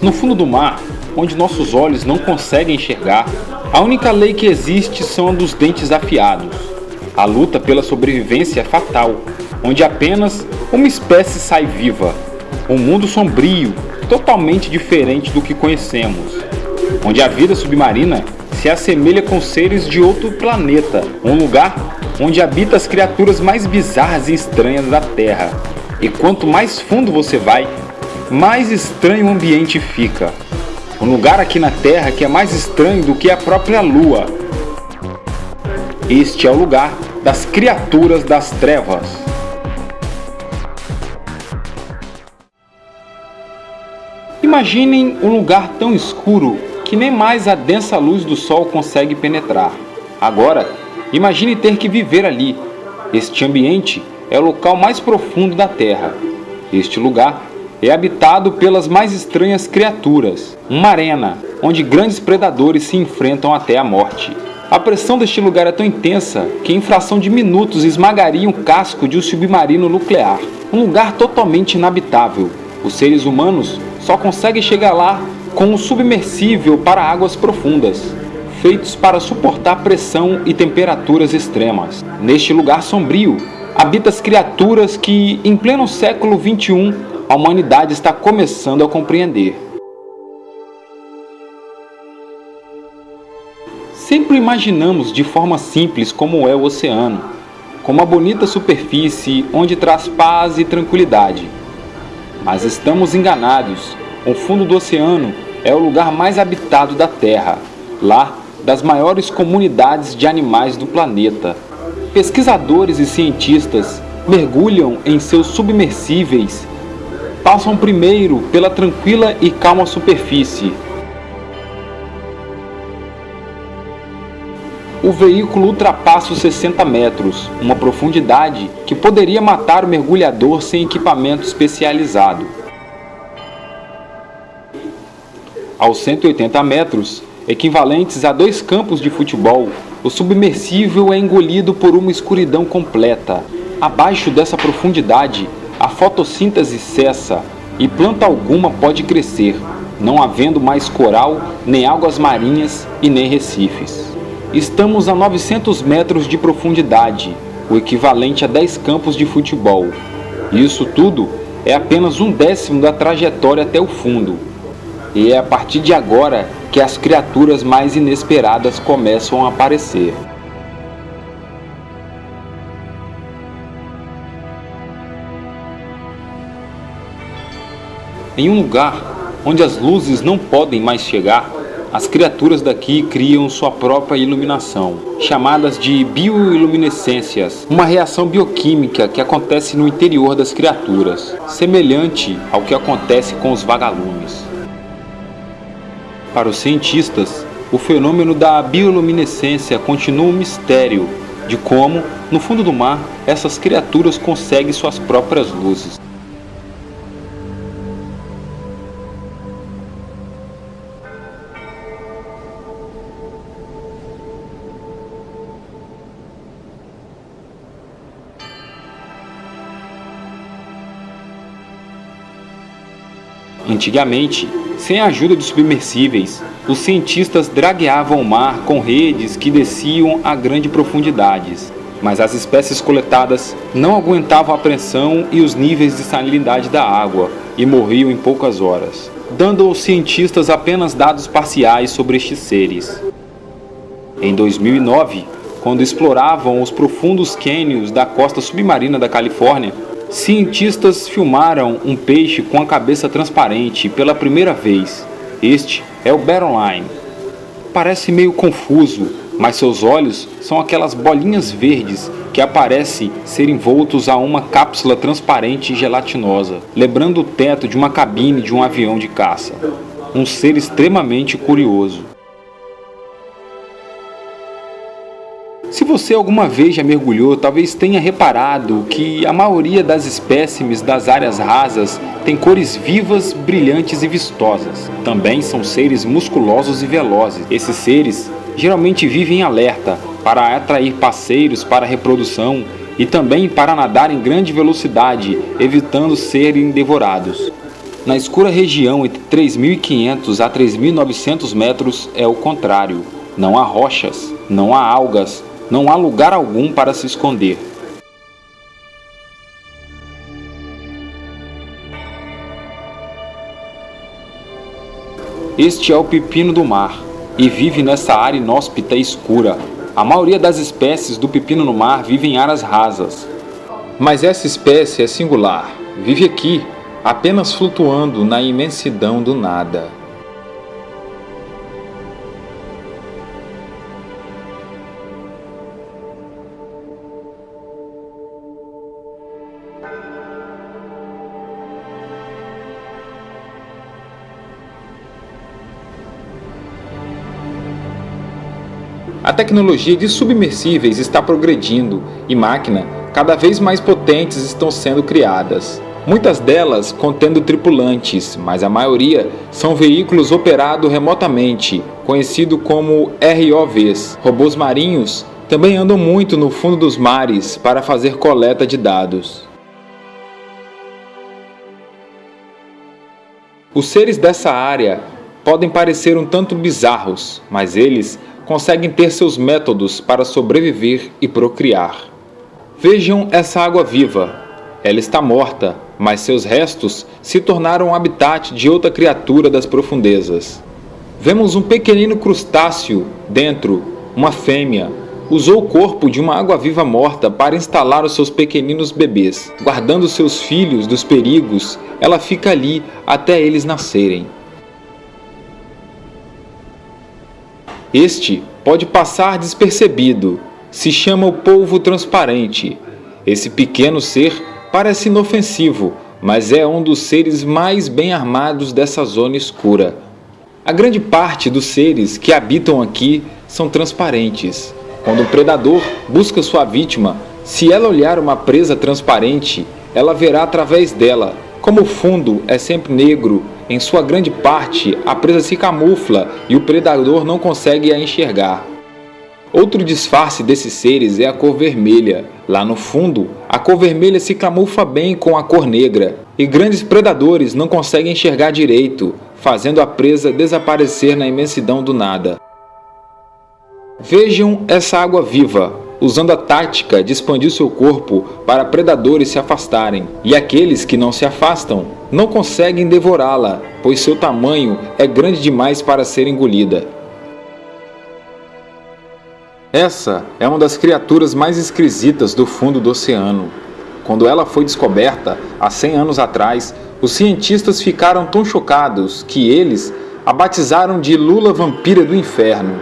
No fundo do mar, onde nossos olhos não conseguem enxergar, a única lei que existe são a dos dentes afiados. A luta pela sobrevivência é fatal, onde apenas uma espécie sai viva. Um mundo sombrio, totalmente diferente do que conhecemos, onde a vida submarina se assemelha com seres de outro planeta, um lugar onde habita as criaturas mais bizarras e estranhas da Terra. E quanto mais fundo você vai, mais estranho o ambiente fica. Um lugar aqui na Terra que é mais estranho do que a própria Lua. Este é o lugar das criaturas das trevas. Imaginem um lugar tão escuro que nem mais a densa luz do sol consegue penetrar. Agora, imagine ter que viver ali. Este ambiente é o local mais profundo da Terra. Este lugar é habitado pelas mais estranhas criaturas, uma arena onde grandes predadores se enfrentam até a morte. A pressão deste lugar é tão intensa que em fração de minutos esmagaria um casco de um submarino nuclear. Um lugar totalmente inabitável. Os seres humanos só conseguem chegar lá com um submersível para águas profundas, feitos para suportar pressão e temperaturas extremas. Neste lugar sombrio, habitam as criaturas que, em pleno século XXI, a humanidade está começando a compreender. Sempre imaginamos de forma simples como é o oceano, como uma bonita superfície onde traz paz e tranquilidade. Mas estamos enganados. O fundo do oceano é o lugar mais habitado da Terra, lá das maiores comunidades de animais do planeta. Pesquisadores e cientistas mergulham em seus submersíveis passam primeiro pela tranquila e calma superfície. O veículo ultrapassa os 60 metros, uma profundidade que poderia matar o mergulhador sem equipamento especializado. Aos 180 metros, equivalentes a dois campos de futebol, o submersível é engolido por uma escuridão completa. Abaixo dessa profundidade, a fotossíntese cessa e planta alguma pode crescer, não havendo mais coral, nem águas marinhas e nem recifes. Estamos a 900 metros de profundidade, o equivalente a 10 campos de futebol. Isso tudo é apenas um décimo da trajetória até o fundo. E é a partir de agora que as criaturas mais inesperadas começam a aparecer. Em um lugar onde as luzes não podem mais chegar, as criaturas daqui criam sua própria iluminação, chamadas de bioiluminescências, uma reação bioquímica que acontece no interior das criaturas, semelhante ao que acontece com os vagalumes. Para os cientistas, o fenômeno da bioluminescência continua um mistério de como, no fundo do mar, essas criaturas conseguem suas próprias luzes. Antigamente, sem a ajuda de submersíveis, os cientistas dragueavam o mar com redes que desciam a grandes profundidades. Mas as espécies coletadas não aguentavam a pressão e os níveis de salinidade da água e morriam em poucas horas, dando aos cientistas apenas dados parciais sobre estes seres. Em 2009, quando exploravam os profundos cânions da costa submarina da Califórnia, Cientistas filmaram um peixe com a cabeça transparente pela primeira vez. Este é o Line. Parece meio confuso, mas seus olhos são aquelas bolinhas verdes que aparecem ser envoltos a uma cápsula transparente e gelatinosa, lembrando o teto de uma cabine de um avião de caça. Um ser extremamente curioso. Você alguma vez já mergulhou, talvez tenha reparado que a maioria das espécimes das áreas rasas tem cores vivas, brilhantes e vistosas. Também são seres musculosos e velozes. Esses seres geralmente vivem em alerta para atrair parceiros para a reprodução e também para nadar em grande velocidade, evitando serem devorados. Na escura região entre 3.500 a 3.900 metros é o contrário. Não há rochas, não há algas, não há lugar algum para se esconder. Este é o pepino do mar e vive nessa área inóspita e escura. A maioria das espécies do pepino no mar vive em áreas rasas. Mas essa espécie é singular. Vive aqui, apenas flutuando na imensidão do nada. A tecnologia de submersíveis está progredindo e máquinas cada vez mais potentes estão sendo criadas. Muitas delas contendo tripulantes, mas a maioria são veículos operados remotamente, conhecido como ROVs. Robôs marinhos também andam muito no fundo dos mares para fazer coleta de dados. Os seres dessa área podem parecer um tanto bizarros, mas eles conseguem ter seus métodos para sobreviver e procriar. Vejam essa água viva. Ela está morta, mas seus restos se tornaram habitat de outra criatura das profundezas. Vemos um pequenino crustáceo dentro, uma fêmea, usou o corpo de uma água-viva morta para instalar os seus pequeninos bebês. Guardando seus filhos dos perigos, ela fica ali até eles nascerem. Este pode passar despercebido, se chama o polvo transparente. Esse pequeno ser parece inofensivo, mas é um dos seres mais bem armados dessa zona escura. A grande parte dos seres que habitam aqui são transparentes. Quando o predador busca sua vítima, se ela olhar uma presa transparente, ela verá através dela. Como o fundo é sempre negro, em sua grande parte a presa se camufla e o predador não consegue a enxergar. Outro disfarce desses seres é a cor vermelha. Lá no fundo, a cor vermelha se camufla bem com a cor negra, e grandes predadores não conseguem enxergar direito, fazendo a presa desaparecer na imensidão do nada. Vejam essa água viva, usando a tática de expandir seu corpo para predadores se afastarem, e aqueles que não se afastam não conseguem devorá-la, pois seu tamanho é grande demais para ser engolida. Essa é uma das criaturas mais esquisitas do fundo do oceano. Quando ela foi descoberta, há 100 anos atrás, os cientistas ficaram tão chocados que eles a batizaram de Lula Vampira do Inferno.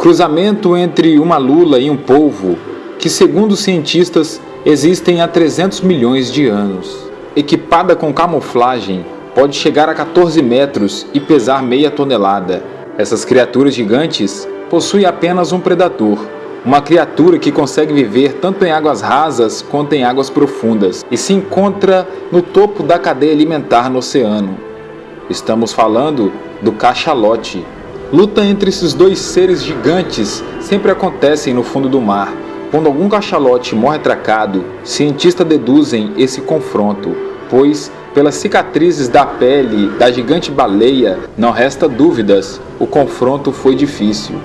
Cruzamento entre uma lula e um polvo que, segundo cientistas, existem há 300 milhões de anos. Equipada com camuflagem, pode chegar a 14 metros e pesar meia tonelada. Essas criaturas gigantes possui apenas um predador, uma criatura que consegue viver tanto em águas rasas quanto em águas profundas e se encontra no topo da cadeia alimentar no oceano. Estamos falando do cachalote. Luta entre esses dois seres gigantes sempre acontecem no fundo do mar. Quando algum cachalote morre atracado, cientistas deduzem esse confronto, pois pelas cicatrizes da pele da gigante baleia não resta dúvidas, o confronto foi difícil.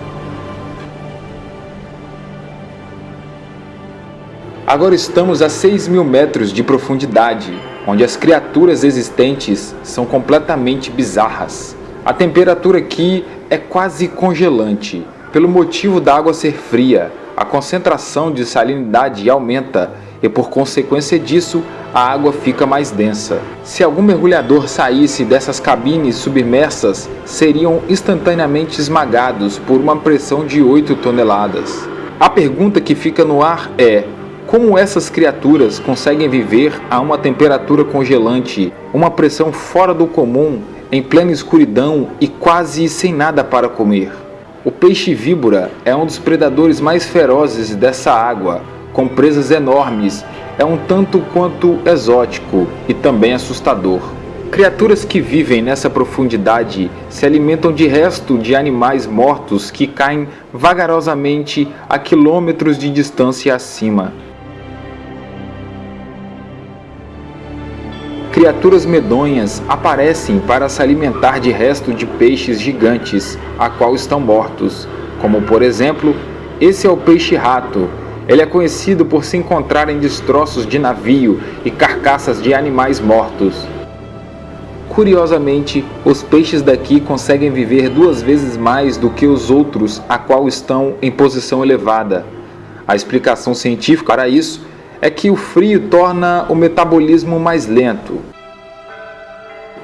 Agora estamos a 6 mil metros de profundidade, onde as criaturas existentes são completamente bizarras. A temperatura aqui é quase congelante, pelo motivo da água ser fria, a concentração de salinidade aumenta e por consequência disso a água fica mais densa. Se algum mergulhador saísse dessas cabines submersas, seriam instantaneamente esmagados por uma pressão de 8 toneladas. A pergunta que fica no ar é, como essas criaturas conseguem viver a uma temperatura congelante, uma pressão fora do comum, em plena escuridão e quase sem nada para comer? O peixe víbora é um dos predadores mais ferozes dessa água, com presas enormes, é um tanto quanto exótico e também assustador. Criaturas que vivem nessa profundidade se alimentam de resto de animais mortos que caem vagarosamente a quilômetros de distância acima. Criaturas medonhas aparecem para se alimentar de resto de peixes gigantes, a qual estão mortos, como por exemplo, esse é o peixe-rato. Ele é conhecido por se encontrar em destroços de navio e carcaças de animais mortos. Curiosamente, os peixes daqui conseguem viver duas vezes mais do que os outros a qual estão em posição elevada. A explicação científica para isso é que o frio torna o metabolismo mais lento.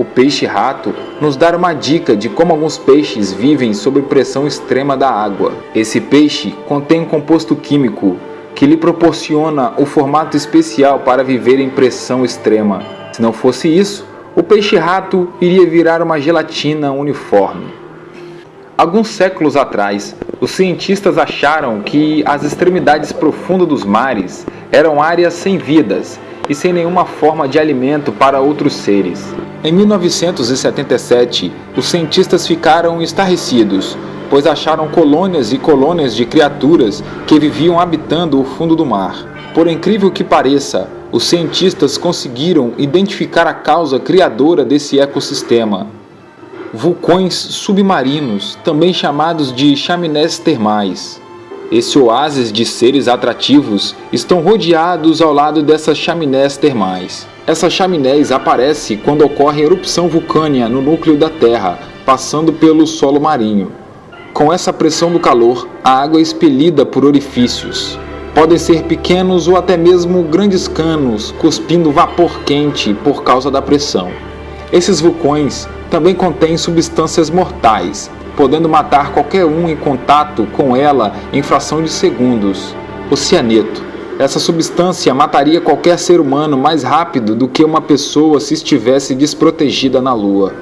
O peixe-rato nos dá uma dica de como alguns peixes vivem sob pressão extrema da água. Esse peixe contém um composto químico que lhe proporciona o formato especial para viver em pressão extrema. Se não fosse isso, o peixe-rato iria virar uma gelatina uniforme. Alguns séculos atrás, os cientistas acharam que as extremidades profundas dos mares eram áreas sem vidas e sem nenhuma forma de alimento para outros seres. Em 1977, os cientistas ficaram estarrecidos, pois acharam colônias e colônias de criaturas que viviam habitando o fundo do mar. Por incrível que pareça, os cientistas conseguiram identificar a causa criadora desse ecossistema. Vulcões submarinos, também chamados de chaminés termais. Esse oásis de seres atrativos estão rodeados ao lado dessas chaminés termais. Essas chaminés aparecem quando ocorre erupção vulcânica no núcleo da Terra, passando pelo solo marinho. Com essa pressão do calor, a água é expelida por orifícios. Podem ser pequenos ou até mesmo grandes canos, cuspindo vapor quente por causa da pressão. Esses vulcões também contêm substâncias mortais, podendo matar qualquer um em contato com ela em fração de segundos. O cianeto. Essa substância mataria qualquer ser humano mais rápido do que uma pessoa se estivesse desprotegida na Lua.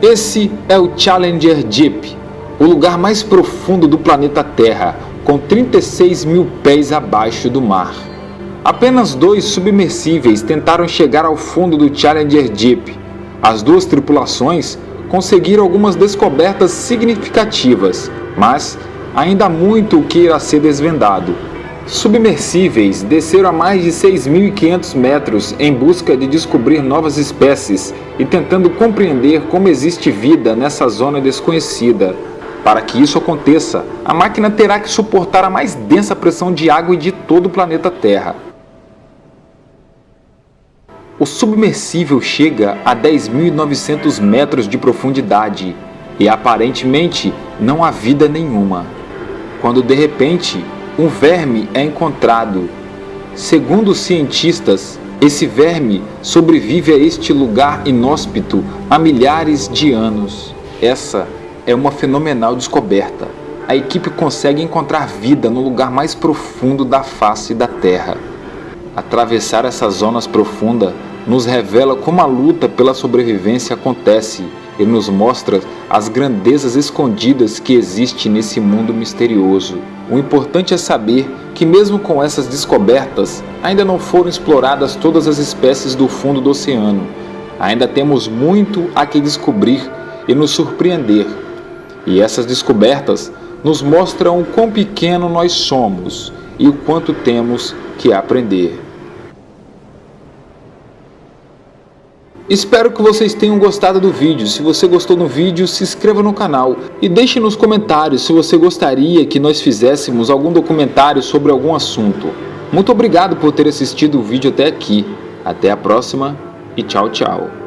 Esse é o Challenger Deep, o lugar mais profundo do planeta Terra, com 36 mil pés abaixo do mar. Apenas dois submersíveis tentaram chegar ao fundo do Challenger Deep. As duas tripulações conseguiram algumas descobertas significativas, mas ainda há muito o que irá ser desvendado. Submersíveis desceram a mais de 6.500 metros em busca de descobrir novas espécies e tentando compreender como existe vida nessa zona desconhecida. Para que isso aconteça, a máquina terá que suportar a mais densa pressão de água de todo o planeta Terra. O submersível chega a 10.900 metros de profundidade e aparentemente não há vida nenhuma. Quando de repente um verme é encontrado. Segundo os cientistas, esse verme sobrevive a este lugar inóspito há milhares de anos. Essa é uma fenomenal descoberta. A equipe consegue encontrar vida no lugar mais profundo da face da Terra. Atravessar essas zonas profundas nos revela como a luta pela sobrevivência acontece e nos mostra as grandezas escondidas que existem nesse mundo misterioso. O importante é saber que mesmo com essas descobertas, ainda não foram exploradas todas as espécies do fundo do oceano. Ainda temos muito a que descobrir e nos surpreender. E essas descobertas nos mostram o quão pequeno nós somos e o quanto temos que aprender. Espero que vocês tenham gostado do vídeo. Se você gostou do vídeo, se inscreva no canal e deixe nos comentários se você gostaria que nós fizéssemos algum documentário sobre algum assunto. Muito obrigado por ter assistido o vídeo até aqui. Até a próxima e tchau, tchau.